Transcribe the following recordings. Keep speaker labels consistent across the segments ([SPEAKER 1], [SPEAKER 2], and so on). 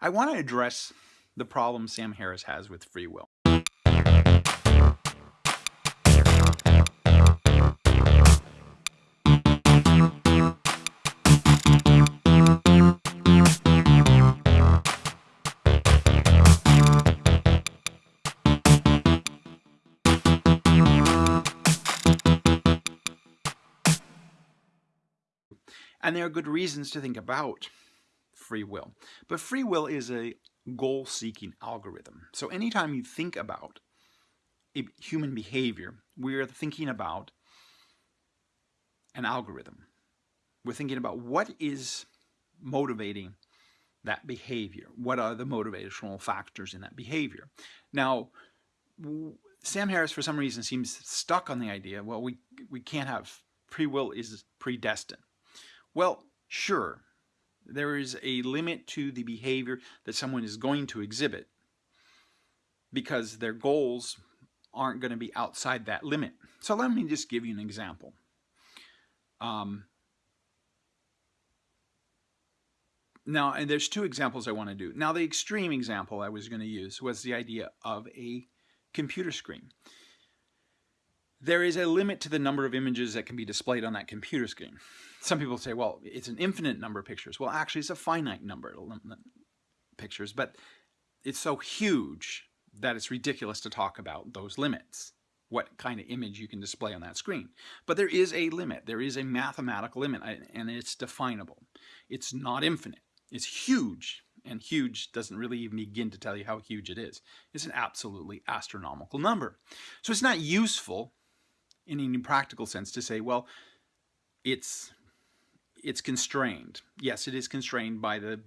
[SPEAKER 1] I want to address the problem Sam Harris has with free will. And there are good reasons to think about free will. But free will is a goal-seeking algorithm. So anytime you think about a human behavior, we're thinking about an algorithm. We're thinking about what is motivating that behavior. What are the motivational factors in that behavior? Now, Sam Harris, for some reason, seems stuck on the idea, well, we, we can't have free will is predestined. Well, sure, there is a limit to the behavior that someone is going to exhibit because their goals aren't going to be outside that limit. So let me just give you an example. Um, now, and there's two examples I want to do. Now, the extreme example I was going to use was the idea of a computer screen there is a limit to the number of images that can be displayed on that computer screen. Some people say, well, it's an infinite number of pictures. Well, actually, it's a finite number of pictures, but it's so huge that it's ridiculous to talk about those limits, what kind of image you can display on that screen. But there is a limit. There is a mathematical limit, and it's definable. It's not infinite. It's huge, and huge doesn't really even begin to tell you how huge it is. It's an absolutely astronomical number. So it's not useful in any practical sense to say, well, it's it's constrained. Yes, it is constrained by the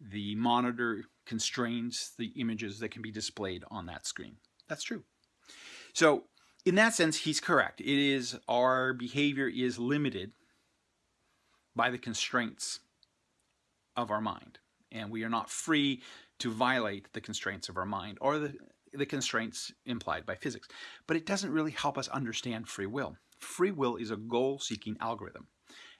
[SPEAKER 1] the monitor constrains the images that can be displayed on that screen. That's true. So in that sense, he's correct. It is our behavior is limited by the constraints of our mind. And we are not free to violate the constraints of our mind or the the constraints implied by physics. But it doesn't really help us understand free will. Free will is a goal-seeking algorithm.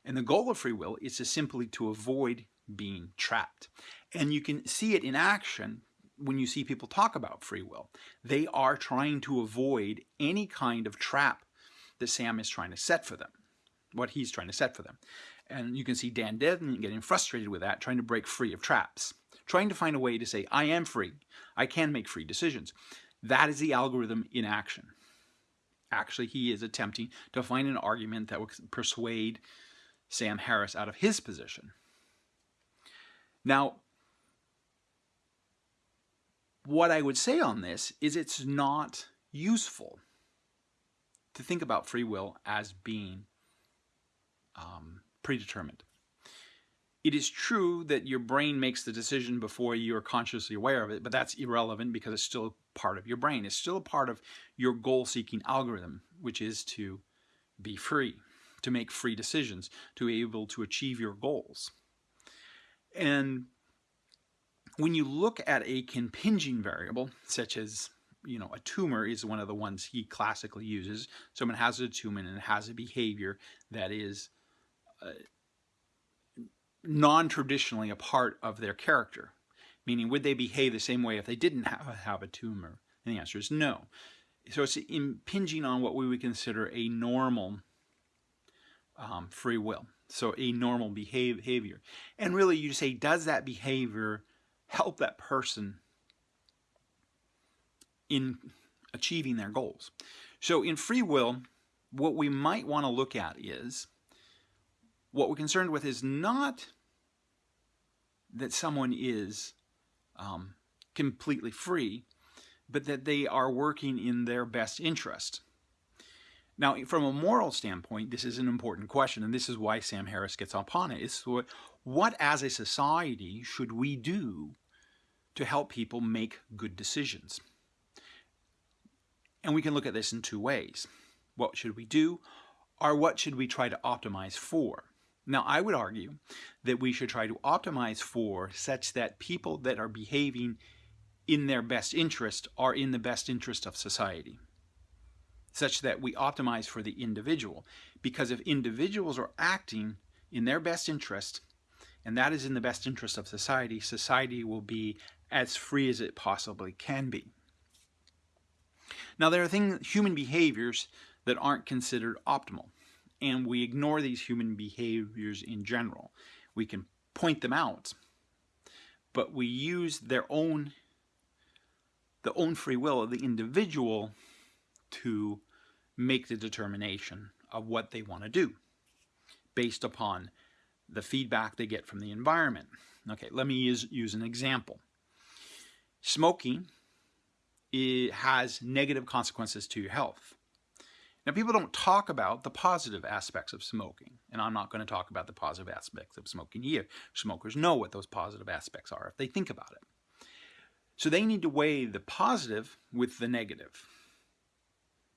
[SPEAKER 1] And the goal of free will is to simply to avoid being trapped. And you can see it in action when you see people talk about free will. They are trying to avoid any kind of trap that Sam is trying to set for them, what he's trying to set for them. And you can see Dan Dennett getting frustrated with that, trying to break free of traps trying to find a way to say, I am free. I can make free decisions. That is the algorithm in action. Actually, he is attempting to find an argument that would persuade Sam Harris out of his position. Now, what I would say on this is it's not useful to think about free will as being um, predetermined. It is true that your brain makes the decision before you are consciously aware of it, but that's irrelevant because it's still part of your brain. It's still a part of your goal-seeking algorithm, which is to be free, to make free decisions, to be able to achieve your goals. And when you look at a contingent variable, such as you know, a tumor is one of the ones he classically uses. Someone has a tumor and it has a behavior that is uh, non-traditionally a part of their character? Meaning, would they behave the same way if they didn't have, have a tumor? And the answer is no. So it's impinging on what we would consider a normal um, free will. So a normal behavior. And really you say, does that behavior help that person in achieving their goals? So in free will, what we might want to look at is, what we're concerned with is not that someone is um, completely free, but that they are working in their best interest. Now, from a moral standpoint, this is an important question, and this is why Sam Harris gets upon it. Is what, what, as a society, should we do to help people make good decisions? And we can look at this in two ways. What should we do, or what should we try to optimize for? Now, I would argue that we should try to optimize for such that people that are behaving in their best interest are in the best interest of society, such that we optimize for the individual. Because if individuals are acting in their best interest and that is in the best interest of society, society will be as free as it possibly can be. Now there are things, human behaviors that aren't considered optimal, and we ignore these human behaviors in general. We can point them out, but we use their own, the own free will of the individual to make the determination of what they want to do based upon the feedback they get from the environment. Okay, let me use, use an example. Smoking it has negative consequences to your health. Now, people don't talk about the positive aspects of smoking, and I'm not going to talk about the positive aspects of smoking here. Smokers know what those positive aspects are if they think about it. So they need to weigh the positive with the negative,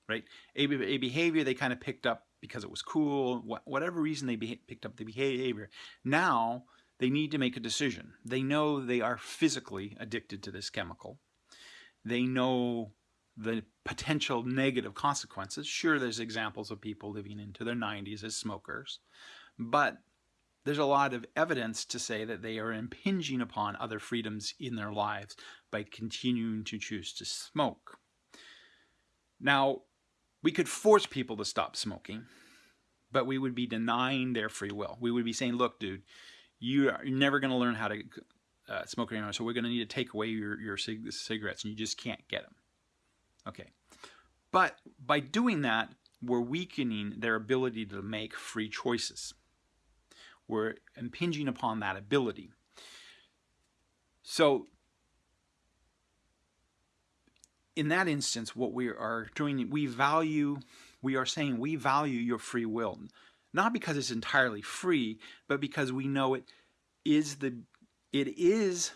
[SPEAKER 1] right? A, a behavior they kind of picked up because it was cool, whatever reason they picked up the behavior. Now they need to make a decision. They know they are physically addicted to this chemical. They know the potential negative consequences. Sure, there's examples of people living into their 90s as smokers, but there's a lot of evidence to say that they are impinging upon other freedoms in their lives by continuing to choose to smoke. Now, we could force people to stop smoking, but we would be denying their free will. We would be saying, look, dude, you are never going to learn how to uh, smoke anymore, so we're going to need to take away your, your cig cigarettes, and you just can't get them. Okay. But by doing that, we're weakening their ability to make free choices. We're impinging upon that ability. So in that instance, what we are doing, we value, we are saying we value your free will, not because it's entirely free, but because we know it is the, it is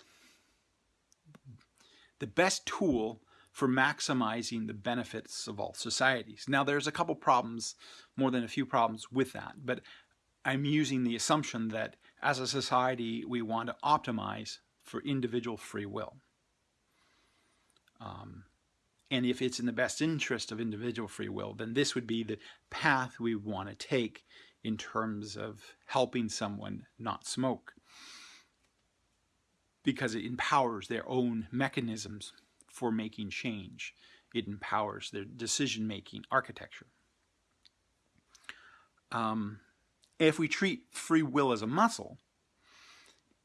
[SPEAKER 1] the best tool for maximizing the benefits of all societies. Now there's a couple problems, more than a few problems with that, but I'm using the assumption that as a society we want to optimize for individual free will. Um, and if it's in the best interest of individual free will, then this would be the path we want to take in terms of helping someone not smoke because it empowers their own mechanisms for making change. It empowers their decision-making architecture. Um, if we treat free will as a muscle,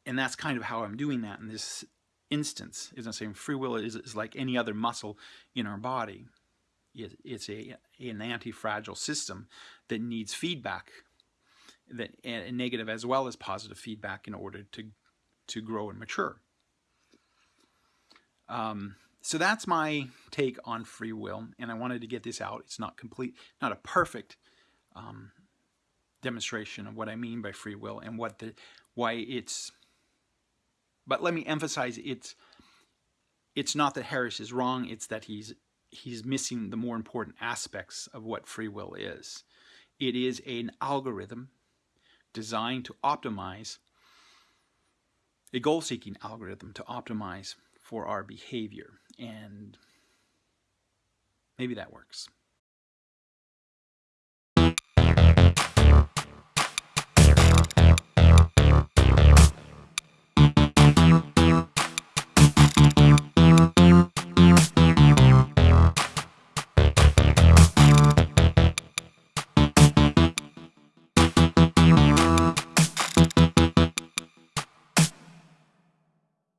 [SPEAKER 1] and that's kind of how I'm doing that in this instance, is I'm saying free will is, is like any other muscle in our body. It, it's a, an anti-fragile system that needs feedback, that and negative as well as positive feedback in order to, to grow and mature. Um, so that's my take on free will, and I wanted to get this out. It's not complete, not a perfect um, demonstration of what I mean by free will and what the why it's. But let me emphasize it's it's not that Harris is wrong. It's that he's he's missing the more important aspects of what free will is. It is an algorithm designed to optimize a goal-seeking algorithm to optimize for our behavior. And maybe that works.